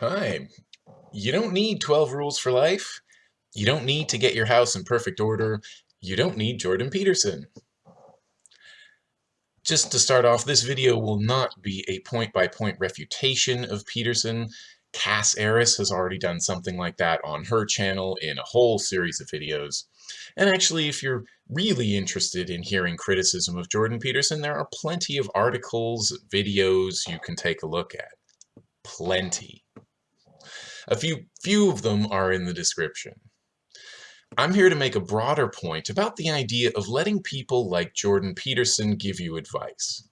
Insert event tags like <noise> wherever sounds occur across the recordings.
Hi. You don't need 12 rules for life. You don't need to get your house in perfect order. You don't need Jordan Peterson. Just to start off, this video will not be a point-by-point -point refutation of Peterson. Cass Eris has already done something like that on her channel in a whole series of videos. And actually, if you're really interested in hearing criticism of Jordan Peterson, there are plenty of articles, videos you can take a look at. Plenty. A few, few of them are in the description. I'm here to make a broader point about the idea of letting people like Jordan Peterson give you advice.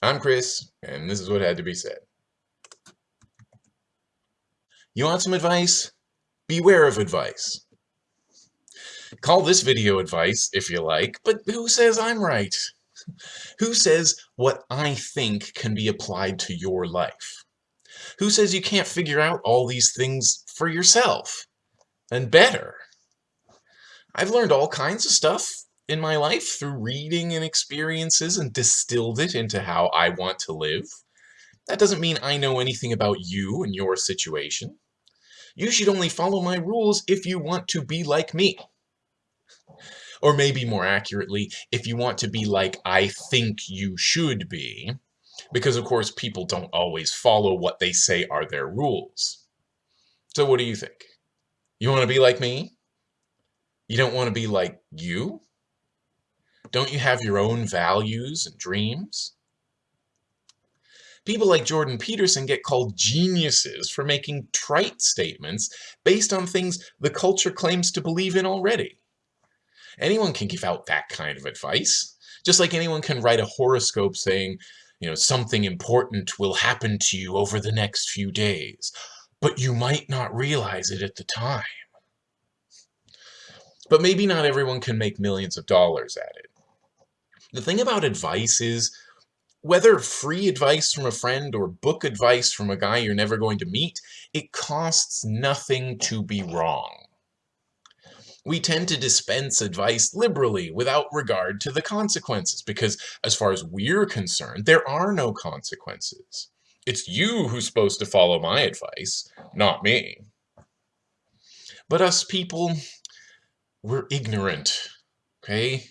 I'm Chris, and this is what had to be said. You want some advice? Beware of advice. Call this video advice if you like, but who says I'm right? Who says what I think can be applied to your life? Who says you can't figure out all these things for yourself? And better. I've learned all kinds of stuff in my life through reading and experiences and distilled it into how I want to live. That doesn't mean I know anything about you and your situation. You should only follow my rules if you want to be like me. Or maybe more accurately, if you want to be like I think you should be, because of course people don't always follow what they say are their rules. So what do you think? You want to be like me? You don't want to be like you? Don't you have your own values and dreams? People like Jordan Peterson get called geniuses for making trite statements based on things the culture claims to believe in already. Anyone can give out that kind of advice, just like anyone can write a horoscope saying, you know, something important will happen to you over the next few days, but you might not realize it at the time. But maybe not everyone can make millions of dollars at it. The thing about advice is, whether free advice from a friend or book advice from a guy you're never going to meet, it costs nothing to be wrong. We tend to dispense advice liberally without regard to the consequences because, as far as we're concerned, there are no consequences. It's you who's supposed to follow my advice, not me. But us people, we're ignorant, okay?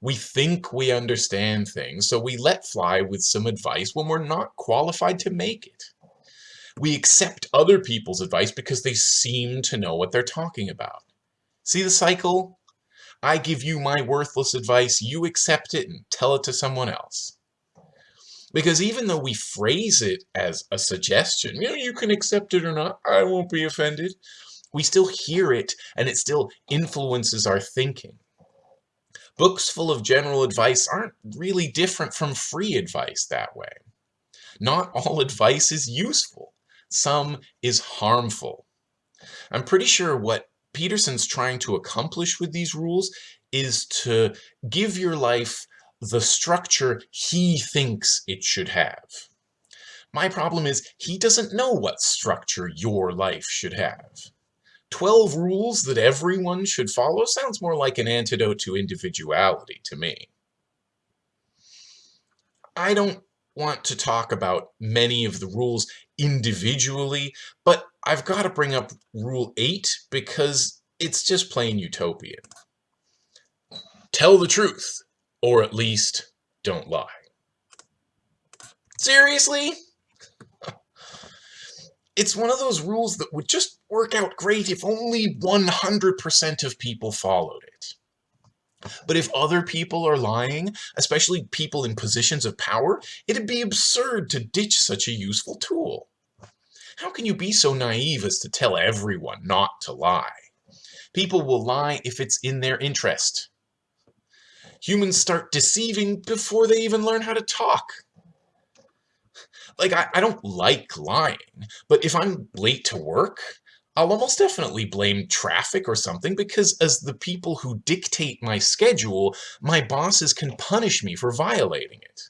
We think we understand things, so we let fly with some advice when we're not qualified to make it. We accept other people's advice because they seem to know what they're talking about. See the cycle? I give you my worthless advice, you accept it and tell it to someone else. Because even though we phrase it as a suggestion, you know, you can accept it or not, I won't be offended, we still hear it and it still influences our thinking. Books full of general advice aren't really different from free advice that way. Not all <laughs> advice is useful. Some is harmful. I'm pretty sure what Peterson's trying to accomplish with these rules is to give your life the structure he thinks it should have. My problem is he doesn't know what structure your life should have. 12 rules that everyone should follow sounds more like an antidote to individuality to me. I don't want to talk about many of the rules individually, but I've got to bring up Rule 8 because it's just plain utopian. Tell the truth, or at least don't lie. Seriously? <laughs> It's one of those rules that would just work out great if only 100% of people followed it. But if other people are lying, especially people in positions of power, it'd be absurd to ditch such a useful tool. How can you be so naive as to tell everyone not to lie? People will lie if it's in their interest. Humans start deceiving before they even learn how to talk. Like, I, I don't like lying, but if I'm late to work, I'll almost definitely blame traffic or something because as the people who dictate my schedule, my bosses can punish me for violating it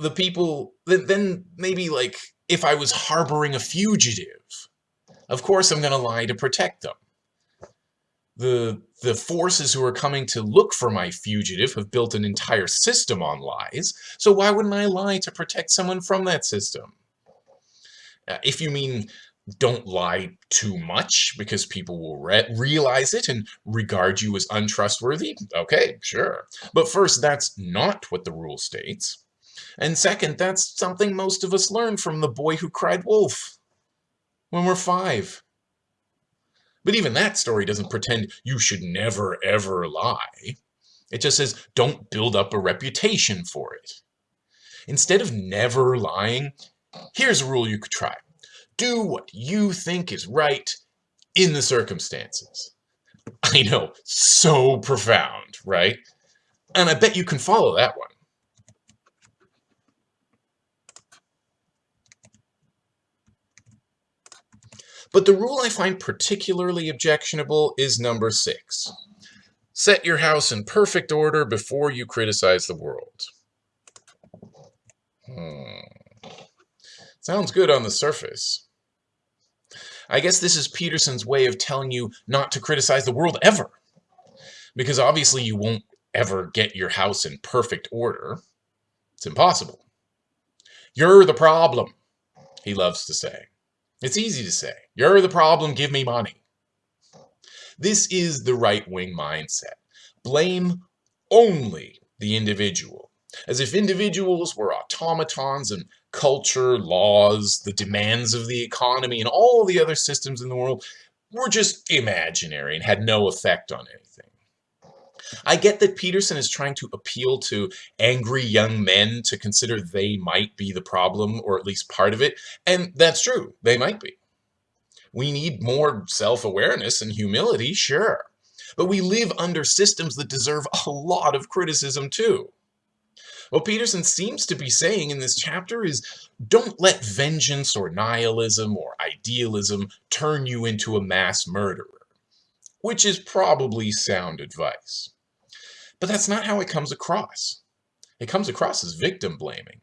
the people, then maybe like if I was harboring a fugitive, of course I'm going to lie to protect them. The, the forces who are coming to look for my fugitive have built an entire system on lies, so why wouldn't I lie to protect someone from that system? Uh, if you mean don't lie too much because people will re realize it and regard you as untrustworthy, okay, sure. But first, that's not what the rule states. And second, that's something most of us learn from the boy who cried wolf when we're five. But even that story doesn't pretend you should never ever lie. It just says don't build up a reputation for it. Instead of never lying, here's a rule you could try. Do what you think is right in the circumstances. I know, so profound, right? And I bet you can follow that one. But the rule I find particularly objectionable is number six. Set your house in perfect order before you criticize the world. Hmm. Sounds good on the surface. I guess this is Peterson's way of telling you not to criticize the world ever. Because obviously you won't ever get your house in perfect order. It's impossible. You're the problem, he loves to say. It's easy to say. You're the problem, give me money. This is the right-wing mindset. Blame only the individual, as if individuals were automatons and culture, laws, the demands of the economy, and all the other systems in the world were just imaginary and had no effect on anything. I get that Peterson is trying to appeal to angry young men to consider they might be the problem, or at least part of it, and that's true, they might be. We need more self-awareness and humility, sure. But we live under systems that deserve a lot of criticism too. What Peterson seems to be saying in this chapter is don't let vengeance or nihilism or idealism turn you into a mass murderer, which is probably sound advice. But that's not how it comes across. It comes across as victim blaming.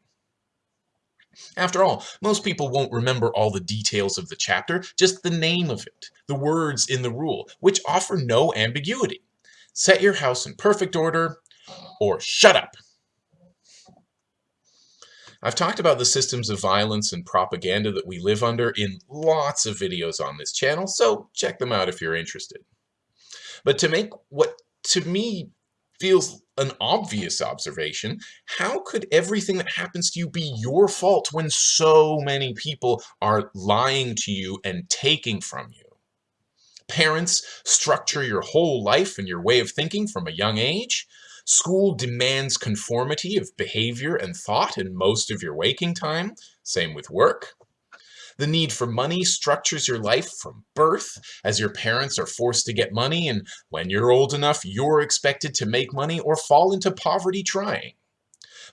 After all, most people won't remember all the details of the chapter, just the name of it, the words in the rule, which offer no ambiguity. Set your house in perfect order, or shut up. I've talked about the systems of violence and propaganda that we live under in lots of videos on this channel, so check them out if you're interested. But to make what to me feels an obvious observation. How could everything that happens to you be your fault when so many people are lying to you and taking from you? Parents structure your whole life and your way of thinking from a young age. School demands conformity of behavior and thought in most of your waking time. Same with work. The need for money structures your life from birth, as your parents are forced to get money, and when you're old enough, you're expected to make money or fall into poverty trying.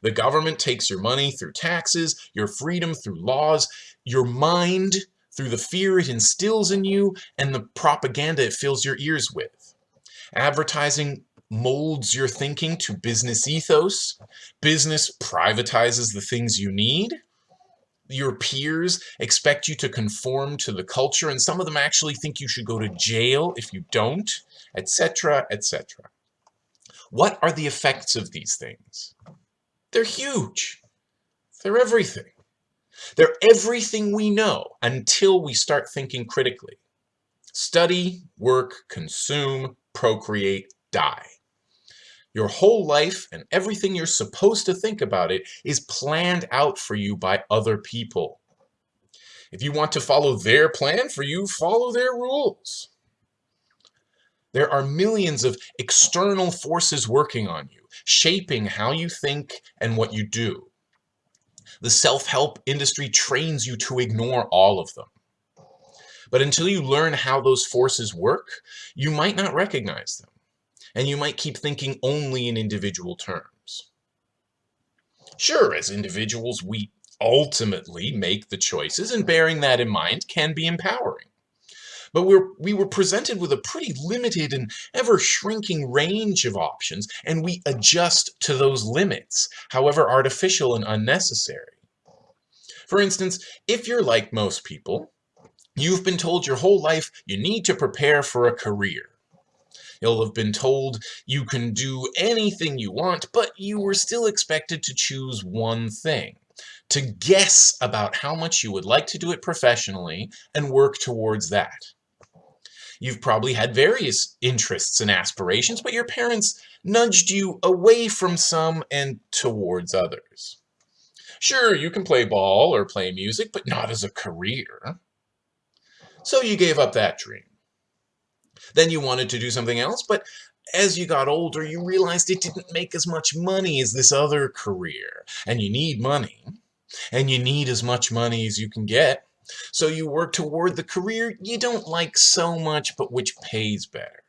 The government takes your money through taxes, your freedom through laws, your mind through the fear it instills in you, and the propaganda it fills your ears with. Advertising molds your thinking to business ethos. Business privatizes the things you need your peers expect you to conform to the culture, and some of them actually think you should go to jail if you don't, etc., etc. What are the effects of these things? They're huge. They're everything. They're everything we know until we start thinking critically. Study, work, consume, procreate, die. Your whole life and everything you're supposed to think about it is planned out for you by other people. If you want to follow their plan for you, follow their rules. There are millions of external forces working on you, shaping how you think and what you do. The self-help industry trains you to ignore all of them. But until you learn how those forces work, you might not recognize them and you might keep thinking only in individual terms. Sure, as individuals, we ultimately make the choices, and bearing that in mind can be empowering. But we're, we were presented with a pretty limited and ever-shrinking range of options, and we adjust to those limits, however artificial and unnecessary. For instance, if you're like most people, you've been told your whole life you need to prepare for a career. You'll have been told you can do anything you want, but you were still expected to choose one thing, to guess about how much you would like to do it professionally and work towards that. You've probably had various interests and aspirations, but your parents nudged you away from some and towards others. Sure, you can play ball or play music, but not as a career. So you gave up that dream. Then you wanted to do something else, but as you got older, you realized it didn't make as much money as this other career. And you need money. And you need as much money as you can get. So you work toward the career you don't like so much, but which pays better.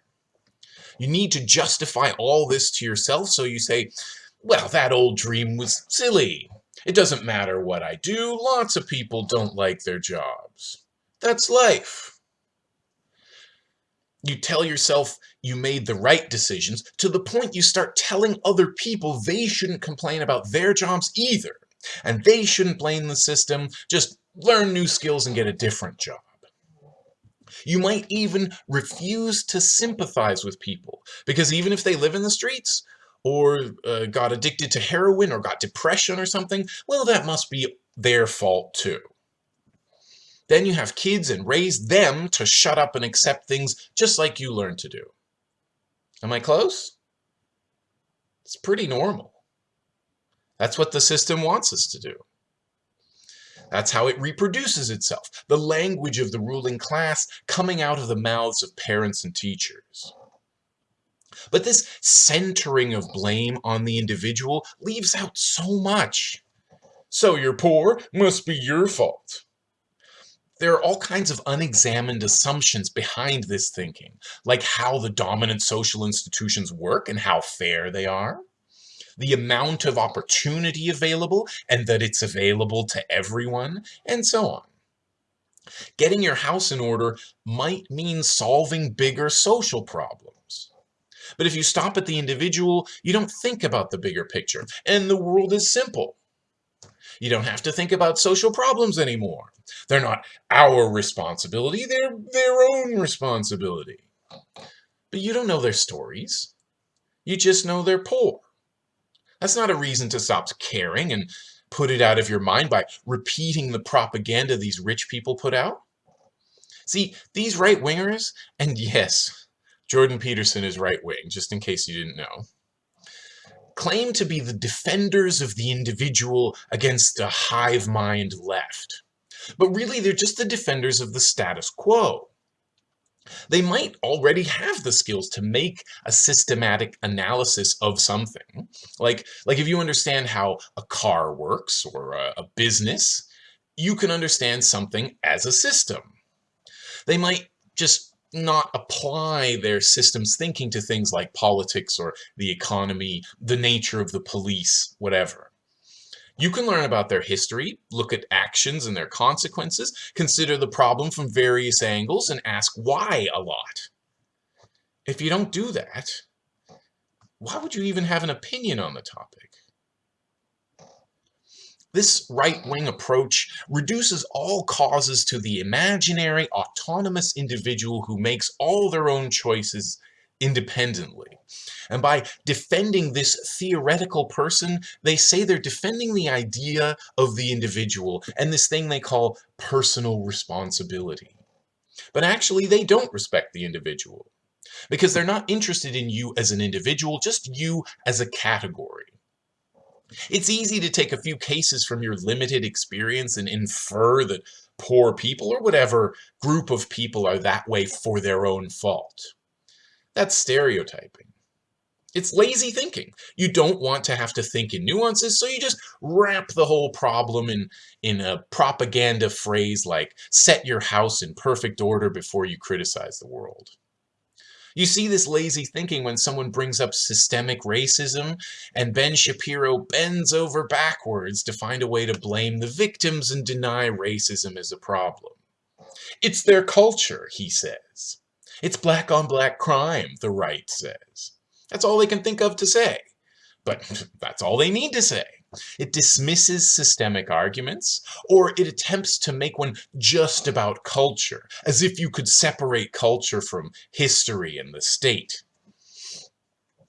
You need to justify all this to yourself, so you say, well, that old dream was silly. It doesn't matter what I do, lots of people don't like their jobs. That's life. You tell yourself you made the right decisions to the point you start telling other people they shouldn't complain about their jobs either. And they shouldn't blame the system, just learn new skills and get a different job. You might even refuse to sympathize with people because even if they live in the streets, or uh, got addicted to heroin or got depression or something, well, that must be their fault too. Then you have kids and raise them to shut up and accept things just like you learned to do. Am I close? It's pretty normal. That's what the system wants us to do. That's how it reproduces itself, the language of the ruling class coming out of the mouths of parents and teachers. But this centering of blame on the individual leaves out so much. So you're poor, must be your fault. There are all kinds of unexamined assumptions behind this thinking, like how the dominant social institutions work and how fair they are, the amount of opportunity available and that it's available to everyone, and so on. Getting your house in order might mean solving bigger social problems. But if you stop at the individual, you don't think about the bigger picture. And the world is simple. You don't have to think about social problems anymore. They're not our responsibility, they're their own responsibility. But you don't know their stories. You just know they're poor. That's not a reason to stop caring and put it out of your mind by repeating the propaganda these rich people put out. See, these right-wingers, and yes, Jordan Peterson is right wing, just in case you didn't know, claim to be the defenders of the individual against a hive mind left. But really, they're just the defenders of the status quo. They might already have the skills to make a systematic analysis of something. Like, like if you understand how a car works or a, a business, you can understand something as a system. They might just not apply their systems thinking to things like politics or the economy, the nature of the police, whatever. You can learn about their history, look at actions and their consequences, consider the problem from various angles, and ask why a lot. If you don't do that, why would you even have an opinion on the topic? This right-wing approach reduces all causes to the imaginary, autonomous individual who makes all their own choices independently. And by defending this theoretical person, they say they're defending the idea of the individual and this thing they call personal responsibility. But actually, they don't respect the individual because they're not interested in you as an individual, just you as a category. It's easy to take a few cases from your limited experience and infer that poor people or whatever group of people are that way for their own fault. That's stereotyping. It's lazy thinking. You don't want to have to think in nuances, so you just wrap the whole problem in, in a propaganda phrase like, set your house in perfect order before you criticize the world. You see this lazy thinking when someone brings up systemic racism, and Ben Shapiro bends over backwards to find a way to blame the victims and deny racism is a problem. It's their culture, he says. It's black on black crime, the right says. That's all they can think of to say. But <laughs> that's all they need to say. It dismisses systemic arguments, or it attempts to make one just about culture, as if you could separate culture from history and the state.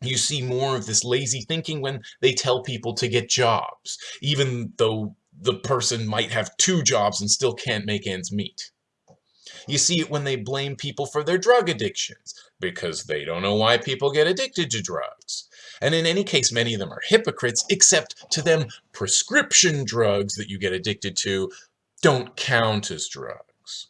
You see more of this lazy thinking when they tell people to get jobs, even though the person might have two jobs and still can't make ends meet. You see it when they blame people for their drug addictions, because they don't know why people get addicted to drugs. And in any case, many of them are hypocrites, except to them, prescription drugs that you get addicted to don't count as drugs.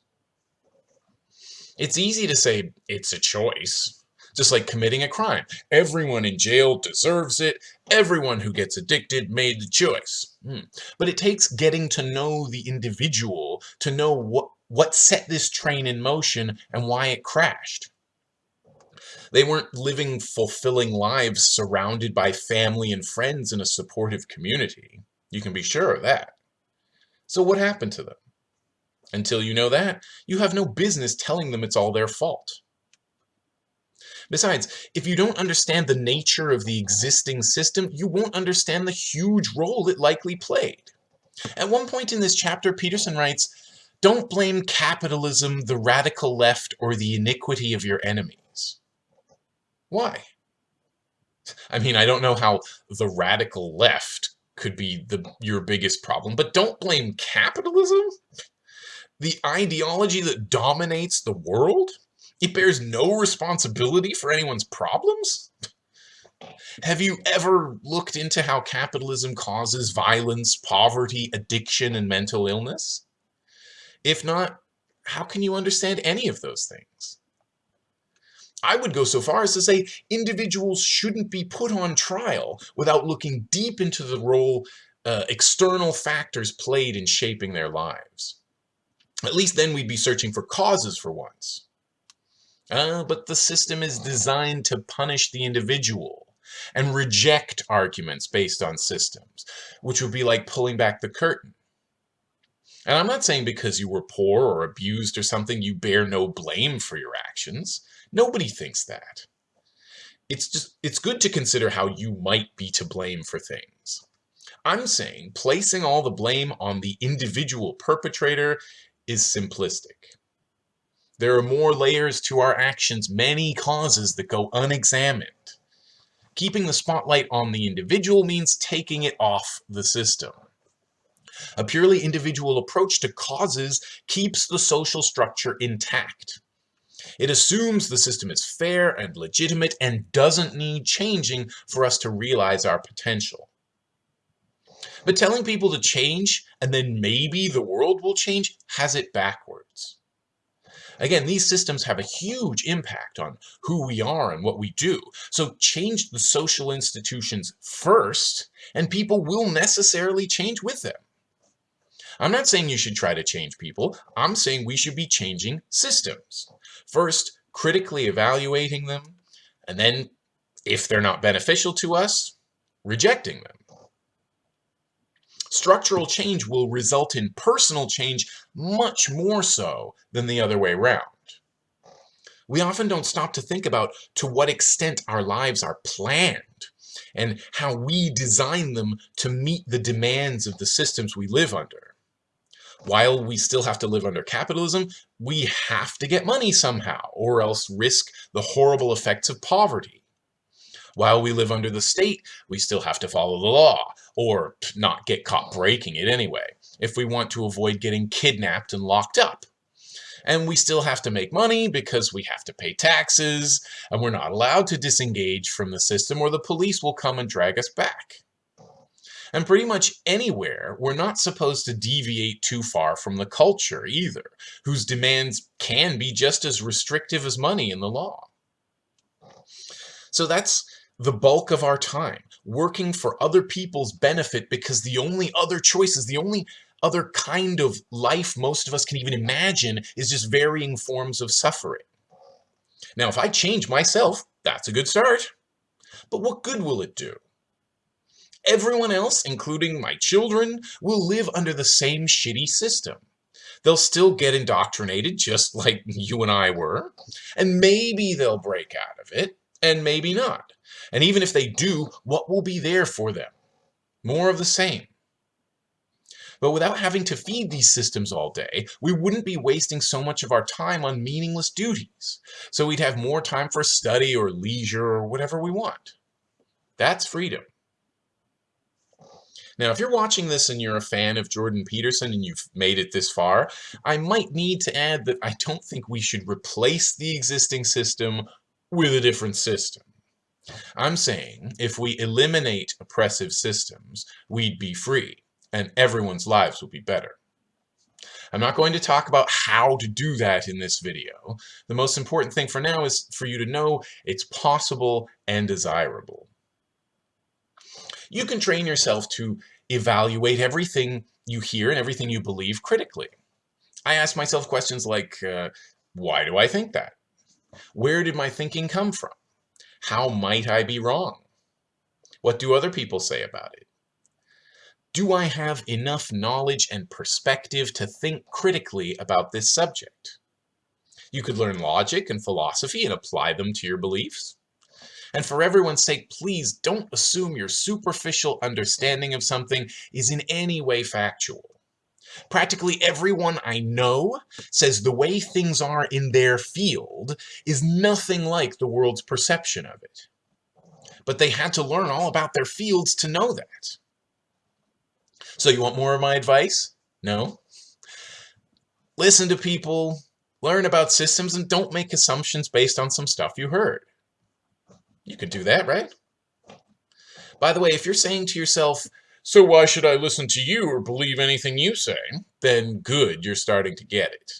It's easy to say it's a choice, just like committing a crime. Everyone in jail deserves it. Everyone who gets addicted made the choice. Hmm. But it takes getting to know the individual to know what, what set this train in motion and why it crashed. They weren't living fulfilling lives surrounded by family and friends in a supportive community. You can be sure of that. So what happened to them? Until you know that, you have no business telling them it's all their fault. Besides, if you don't understand the nature of the existing system, you won't understand the huge role it likely played. At one point in this chapter, Peterson writes, Don't blame capitalism, the radical left, or the iniquity of your enemies. Why? I mean, I don't know how the radical left could be the your biggest problem, but don't blame capitalism? The ideology that dominates the world? It bears no responsibility for anyone's problems? Have you ever looked into how capitalism causes violence, poverty, addiction, and mental illness? If not, how can you understand any of those things? I would go so far as to say individuals shouldn't be put on trial without looking deep into the role uh, external factors played in shaping their lives. At least then we'd be searching for causes for once. Uh, but the system is designed to punish the individual and reject arguments based on systems, which would be like pulling back the curtain. And I'm not saying because you were poor or abused or something, you bear no blame for your actions. Nobody thinks that. It's just, it's good to consider how you might be to blame for things. I'm saying placing all the blame on the individual perpetrator is simplistic. There are more layers to our actions, many causes that go unexamined. Keeping the spotlight on the individual means taking it off the system. A purely individual approach to causes keeps the social structure intact. It assumes the system is fair and legitimate and doesn't need changing for us to realize our potential. But telling people to change and then maybe the world will change has it backwards. Again, these systems have a huge impact on who we are and what we do. So change the social institutions first, and people will necessarily change with them. I'm not saying you should try to change people. I'm saying we should be changing systems. First, critically evaluating them, and then, if they're not beneficial to us, rejecting them. Structural change will result in personal change much more so than the other way around. We often don't stop to think about to what extent our lives are planned and how we design them to meet the demands of the systems we live under. While we still have to live under capitalism, we have to get money somehow or else risk the horrible effects of poverty. While we live under the state, we still have to follow the law, or not get caught breaking it anyway, if we want to avoid getting kidnapped and locked up. And we still have to make money because we have to pay taxes, and we're not allowed to disengage from the system or the police will come and drag us back. And pretty much anywhere, we're not supposed to deviate too far from the culture either, whose demands can be just as restrictive as money in the law. So that's the bulk of our time, working for other people's benefit because the only other choices, the only other kind of life most of us can even imagine is just varying forms of suffering. Now, if I change myself, that's a good start. But what good will it do? Everyone else, including my children, will live under the same shitty system. They'll still get indoctrinated just <laughs> like you and I were, and maybe they'll break out of it, and maybe not. And even if they do, what will be there for them? More of the same. But without having to feed these systems all day, we wouldn't be wasting so much of our time on meaningless duties. So we'd have more time for study or leisure or whatever we want. That's freedom. Now, if you're watching this and you're a fan of Jordan Peterson and you've made it this far, I might need to add that I don't think we should replace the existing system with a different system. I'm saying if we eliminate oppressive systems, we'd be free, and everyone's lives would be better. I'm not going to talk about how to do that in this video. The most important thing for now is for you to know it's possible and desirable. You can train yourself to evaluate everything you hear and everything you believe critically. I ask myself questions like, uh, why do I think that? Where did my thinking come from? How might I be wrong? What do other people say about it? Do I have enough knowledge and perspective to think critically about this subject? You could learn logic and philosophy and apply them to your beliefs. And for everyone's sake, please don't assume your superficial understanding of something is in any way factual. Practically everyone I know says the way things are in their field is nothing like the world's perception of it. But they had to learn all about their fields to know that. So you want more of my advice? No? Listen to people, learn about systems, and don't make assumptions based on some stuff you heard. You could do that, right? By the way, if you're saying to yourself, so why should I listen to you or believe anything you say? Then good, you're starting to get it.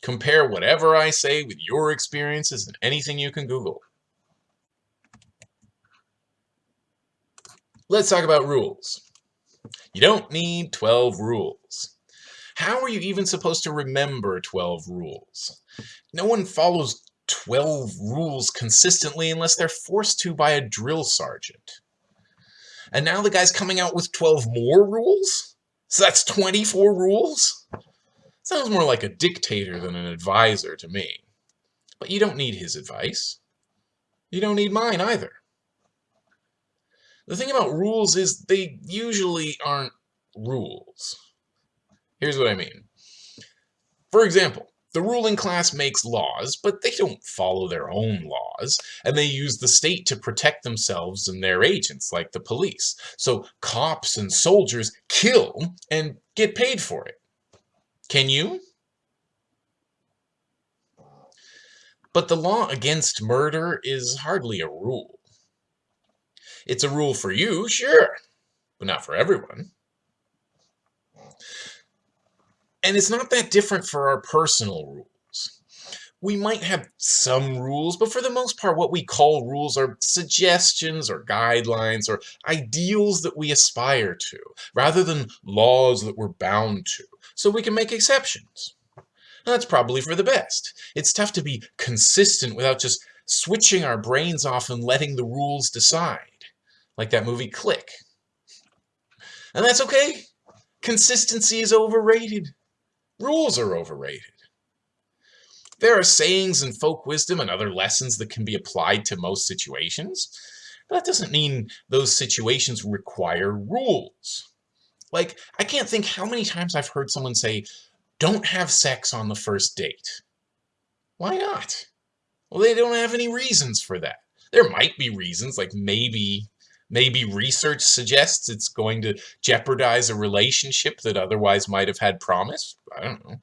Compare whatever I say with your experiences and anything you can Google. Let's talk about rules. You don't need 12 rules. How are you even supposed to remember 12 rules? No one follows 12 rules consistently unless they're forced to by a drill sergeant. And now the guy's coming out with 12 more rules? So that's 24 rules? Sounds more like a dictator than an advisor to me. But you don't need his advice. You don't need mine either. The thing about rules is they usually aren't rules. Here's what I mean. For example, the ruling class makes laws, but they don't follow their own laws, and they use the state to protect themselves and their agents, like the police. So cops and soldiers kill and get paid for it. Can you? But the law against murder is hardly a rule. It's a rule for you, sure, but not for everyone. And it's not that different for our personal rules. We might have some rules, but for the most part, what we call rules are suggestions or guidelines or ideals that we aspire to, rather than laws that we're bound to, so we can make exceptions. And that's probably for the best. It's tough to be consistent without just switching our brains off and letting the rules decide, like that movie Click. And that's okay. Consistency is overrated. Rules are overrated. There are sayings and folk wisdom and other lessons that can be applied to most situations, but that doesn't mean those situations require rules. Like, I can't think how many times I've heard someone say, don't have sex on the first date. Why not? Well, they don't have any reasons for that. There might be reasons, like maybe Maybe research suggests it's going to jeopardize a relationship that otherwise might have had promise. I don't know.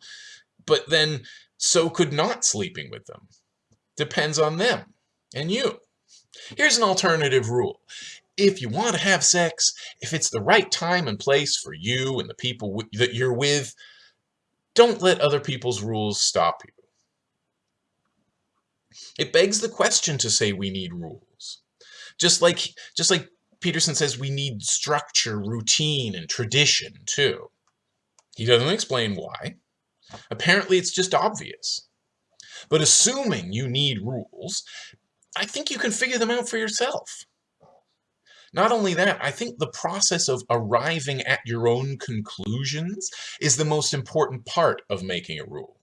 But then, so could not sleeping with them. Depends on them and you. Here's an alternative rule. If you want to have sex, if it's the right time and place for you and the people that you're with, don't let other people's rules stop you. It begs the question to say we need rules. Just like, just like Peterson says we need structure, routine, and tradition, too. He doesn't explain why. Apparently, it's just obvious. But assuming you need rules, I think you can figure them out for yourself. Not only that, I think the process of arriving at your own conclusions is the most important part of making a rule.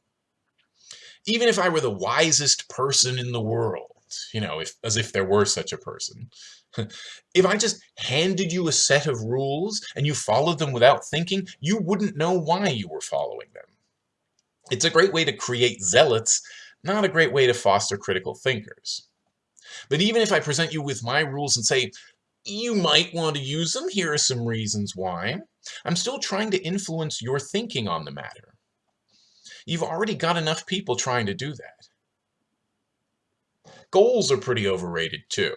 Even if I were the wisest person in the world, you know, if, as if there were such a person, <laughs> if I just handed you a set of rules and you followed them without thinking, you wouldn't know why you were following them. It's a great way to create zealots, not a great way to foster critical thinkers. But even if I present you with my rules and say, You might want to use them. Here are some reasons why. I'm still trying to influence your thinking on the matter. You've already got enough people trying to do that. Goals are pretty overrated too.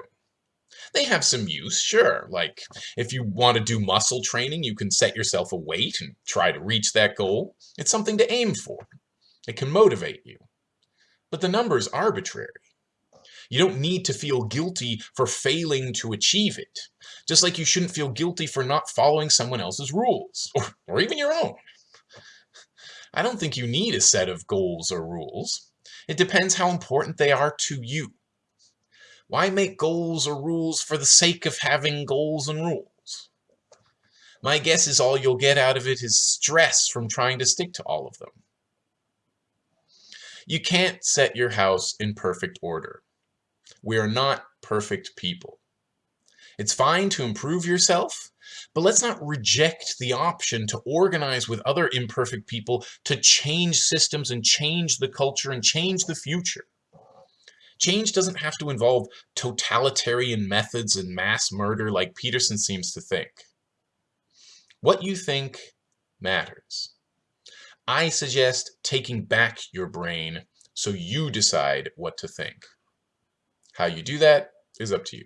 They have some use, sure, like if you want to do muscle training, you can set yourself a weight and try to reach that goal. It's something to aim for. It can motivate you. But the number is arbitrary. You don't need to feel guilty for failing to achieve it, just like you shouldn't feel guilty for not following someone else's rules, <laughs> or, or even your own. I don't think you need a set of goals or rules. It depends how important they are to you. Why make goals or rules for the sake of having goals and rules? My guess is all you'll get out of it is stress from trying to stick to all of them. You can't set your house in perfect order. We are not perfect people. It's fine to improve yourself, but let's not reject the option to organize with other imperfect people to change systems and change the culture and change the future. Change doesn't have to involve totalitarian methods and mass murder like Peterson seems to think. What you think matters. I suggest taking back your brain so you decide what to think. How you do that is up to you.